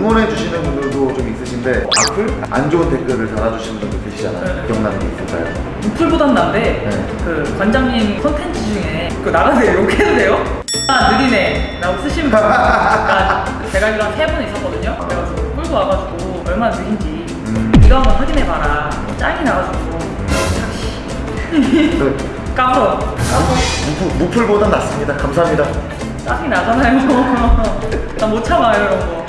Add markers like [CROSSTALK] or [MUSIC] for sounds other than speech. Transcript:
응원해 주시는 분들도 좀 있으신데 악플? 안 좋은 댓글을 달아주시는 분도 계시잖아요. 네. 기억나는 게 있을까요? 무풀보단 난데 네. 그 관장님 컨텐츠 중에 그 나가세요 욕해도 돼요? 아 느리네 라고 쓰시는 그러니까 분 제가 알기로 한 세 분 있었거든요 그래가지고 끌고 와가지고 얼마나 느린지 음. 이거 한번 확인해봐라 짱이 나가지고 그, [LAUGHS] 까불어 무풀, 무풀보단 낫습니다. 감사합니다. 짱이 나잖아요 [LAUGHS] 나 못 참아요 이런 거